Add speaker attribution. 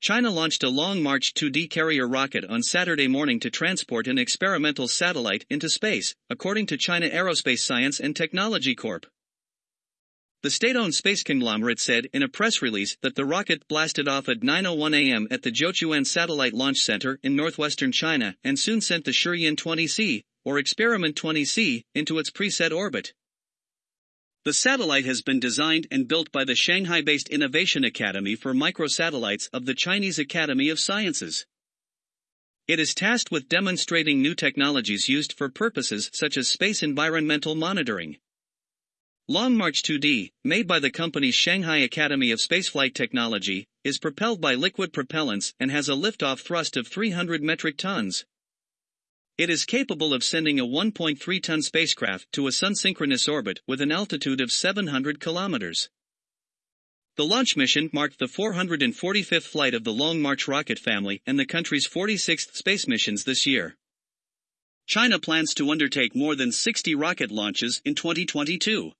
Speaker 1: China launched a Long March 2D carrier rocket on Saturday morning to transport an experimental satellite into space, according to China Aerospace Science and Technology Corp. The state-owned space conglomerate said in a press release that the rocket blasted off at 9:01 a.m. at the Jiuquan Satellite Launch Center in northwestern China and soon sent the Shiyan 20C, or Experiment 20C, into its preset orbit. The satellite has been designed and built by the Shanghai-based Innovation Academy for Microsatellites of the Chinese Academy of Sciences. It is tasked with demonstrating new technologies used for purposes such as space environmental monitoring. Long March 2D, made by the company's Shanghai Academy of Spaceflight Technology, is propelled by liquid propellants and has a liftoff thrust of 300 metric tons. It is capable of sending a 1.3 ton spacecraft to a sun synchronous orbit with an altitude of 700 kilometers. The launch mission marked the 445th flight of the Long March rocket family and the country's 46th space missions this year. China plans to undertake more than 60 rocket launches in 2022.